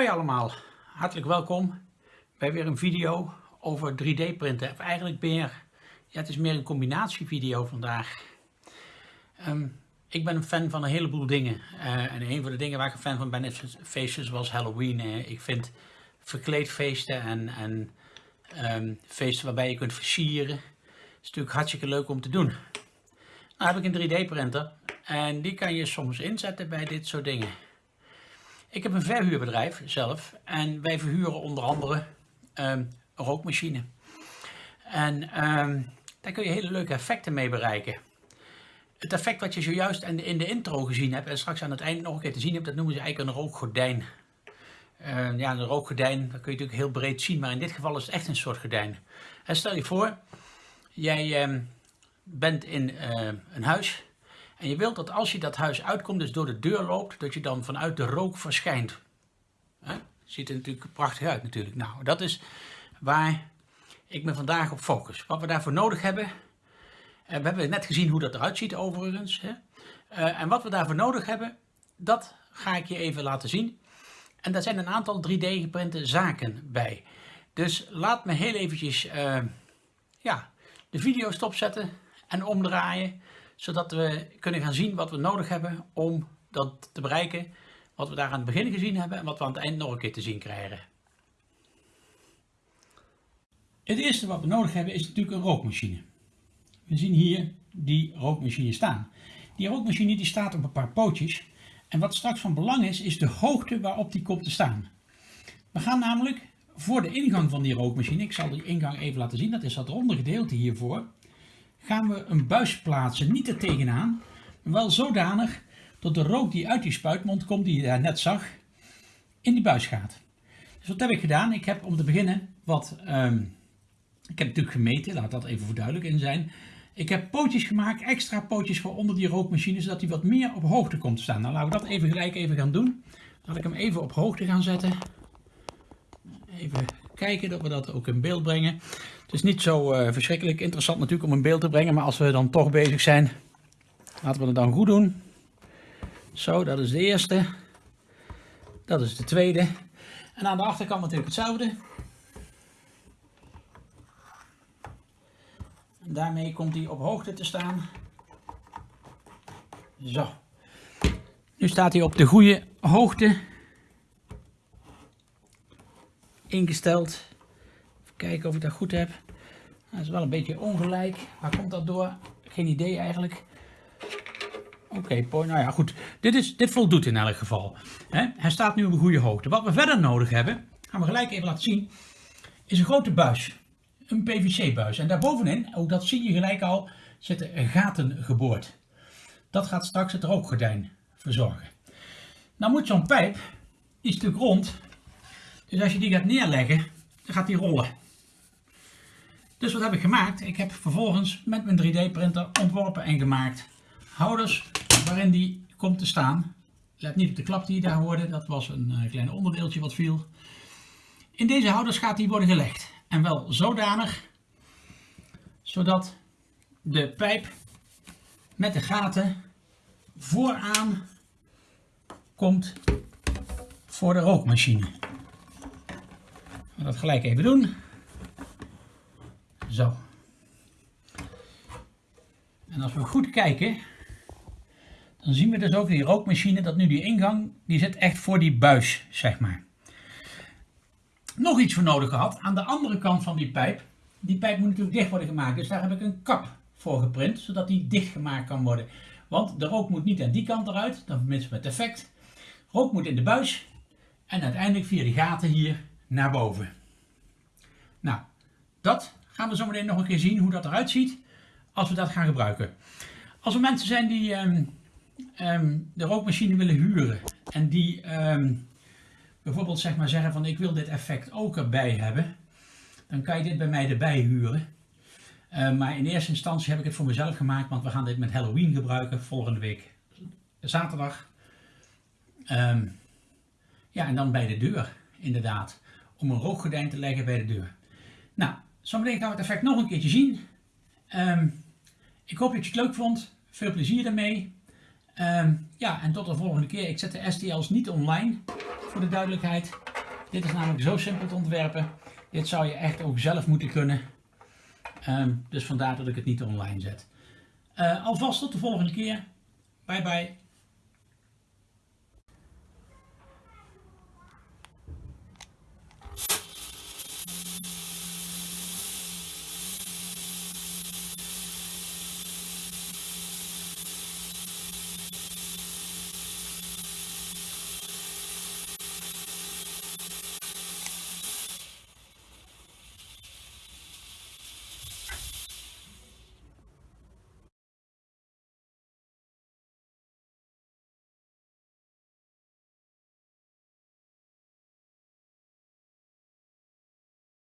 Hoi allemaal, hartelijk welkom bij weer een video over 3D printen. Of eigenlijk meer, ja het is meer een combinatievideo vandaag. Ehm, ik ben een fan van een heleboel dingen. Uh, en een van de dingen waar ik een fan van ben is feestjes zoals Halloween. Ik vind verkleedfeesten en, en um, feesten waarbij je kunt versieren. is natuurlijk hartstikke leuk om te doen. Nou heb ik een 3D printer en die kan je soms inzetten bij dit soort dingen. Ik heb een verhuurbedrijf zelf en wij verhuren onder andere um, een rookmachine. En um, daar kun je hele leuke effecten mee bereiken. Het effect wat je zojuist in de intro gezien hebt en straks aan het eind nog een keer te zien hebt, dat noemen ze eigenlijk een rookgordijn. Uh, ja, een rookgordijn, dat kun je natuurlijk heel breed zien, maar in dit geval is het echt een soort gordijn. En stel je voor, jij bent in een huis en je wilt dat als je dat huis uitkomt, dus door de deur loopt, dat je dan vanuit de rook verschijnt. Ziet er natuurlijk prachtig uit natuurlijk. Nou, dat is waar ik me vandaag op focus. Wat we daarvoor nodig hebben, en we hebben net gezien hoe dat eruit ziet overigens. Uh, en wat we daarvoor nodig hebben, dat ga ik je even laten zien. En daar zijn een aantal 3D geprinte zaken bij. Dus laat me heel eventjes uh, ja, de video stopzetten en omdraaien zodat we kunnen gaan zien wat we nodig hebben om dat te bereiken. Wat we daar aan het begin gezien hebben en wat we aan het eind nog een keer te zien krijgen. Het eerste wat we nodig hebben is natuurlijk een rookmachine. We zien hier die rookmachine staan. Die rookmachine die staat op een paar pootjes. En wat straks van belang is, is de hoogte waarop die komt te staan. We gaan namelijk voor de ingang van die rookmachine, ik zal die ingang even laten zien, dat is dat ronde gedeelte hiervoor gaan we een buis plaatsen, niet er tegenaan, maar wel zodanig dat de rook die uit die spuitmond komt, die je daar net zag, in die buis gaat. Dus wat heb ik gedaan? Ik heb om te beginnen wat, um, ik heb natuurlijk gemeten, laat dat even voor duidelijk in zijn. Ik heb pootjes gemaakt, extra pootjes voor onder die rookmachine, zodat die wat meer op hoogte komt te staan. Nou, laten we dat even gelijk even gaan doen. Laat ik hem even op hoogte gaan zetten. Even kijken dat we dat ook in beeld brengen. Het is niet zo uh, verschrikkelijk interessant natuurlijk om in beeld te brengen, maar als we dan toch bezig zijn, laten we het dan goed doen. Zo, dat is de eerste. Dat is de tweede. En aan de achterkant natuurlijk hetzelfde. Daarmee komt hij op hoogte te staan. Zo. Nu staat hij op de goede hoogte ingesteld. Even kijken of ik dat goed heb. Dat is wel een beetje ongelijk. Waar komt dat door? Geen idee eigenlijk. Oké, nou ja, goed. Dit, is, dit voldoet in elk geval. Hij staat nu op een goede hoogte. Wat we verder nodig hebben, gaan we gelijk even laten zien, is een grote buis. Een PVC-buis. En daarbovenin, ook dat zie je gelijk al, zitten gaten geboord. Dat gaat straks het rookgordijn verzorgen. Nou moet zo'n pijp, die natuurlijk rond, dus als je die gaat neerleggen, dan gaat die rollen. Dus wat heb ik gemaakt? Ik heb vervolgens met mijn 3D printer ontworpen en gemaakt houders waarin die komt te staan. Let niet op de klap die daar hoorde, dat was een uh, klein onderdeeltje wat viel. In deze houders gaat die worden gelegd. En wel zodanig, zodat de pijp met de gaten vooraan komt voor de rookmachine dat gelijk even doen. Zo. En als we goed kijken, dan zien we dus ook die rookmachine, dat nu die ingang, die zit echt voor die buis, zeg maar. Nog iets voor nodig gehad, aan de andere kant van die pijp, die pijp moet natuurlijk dicht worden gemaakt, dus daar heb ik een kap voor geprint, zodat die dichtgemaakt kan worden. Want de rook moet niet aan die kant eruit, dan vermits het effect. Rook moet in de buis en uiteindelijk via die gaten hier naar boven. Nou, dat gaan we zo meteen nog een keer zien hoe dat eruit ziet als we dat gaan gebruiken. Als er mensen zijn die um, um, de rookmachine willen huren en die um, bijvoorbeeld zeg maar zeggen van ik wil dit effect ook erbij hebben, dan kan je dit bij mij erbij huren. Maar in eerste instantie heb ik het voor mezelf gemaakt, want we gaan dit met Halloween gebruiken volgende week zaterdag. ja, en dan bij de deur inderdaad om een rookgordijn te leggen bij de deur. Nou, zometeen gaan we het effect nog een keertje zien. Um, ik hoop dat je het leuk vond. Veel plezier ermee. Um, ja, en tot de volgende keer. Ik zet de STL's niet online, voor de duidelijkheid. Dit is namelijk zo simpel te ontwerpen. Dit zou je echt ook zelf moeten kunnen. Ehm, dus vandaar dat ik het niet online zet. Uh, alvast tot de volgende keer. Bye bye.